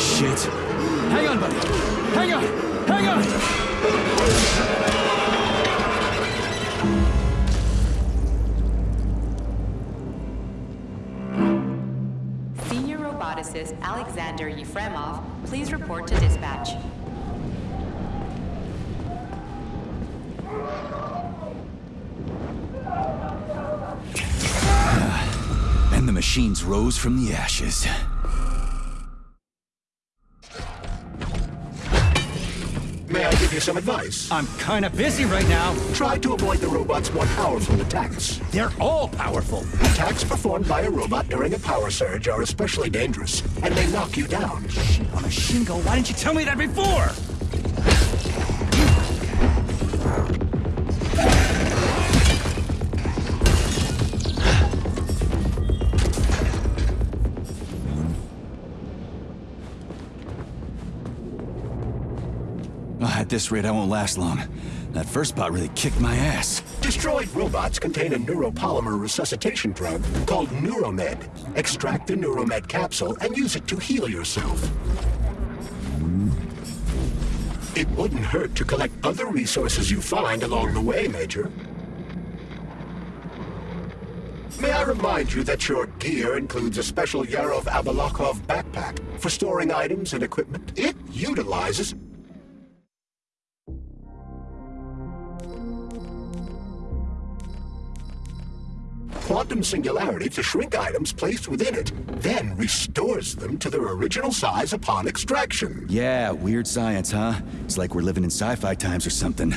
shit. Hang on, buddy. Hang on. Hang on. Senior roboticist Alexander Yefremov, please report to dispatch. And the machines rose from the ashes. I give you some advice? I'm kinda busy right now. Try to avoid the robot's more powerful attacks. They're all powerful. Attacks performed by a robot during a power surge are especially dangerous, and they knock you down. Shit on a shingo, why didn't you tell me that before? Oh, at this rate, I won't last long. That first bot really kicked my ass. Destroyed robots contain a neuropolymer resuscitation drug called Neuromed. Extract the Neuromed capsule and use it to heal yourself. It wouldn't hurt to collect other resources you find along the way, Major. May I remind you that your gear includes a special Yarov Abalakov backpack for storing items and equipment? It utilizes quantum singularity to shrink items placed within it, then restores them to their original size upon extraction. Yeah, weird science, huh? It's like we're living in sci-fi times or something.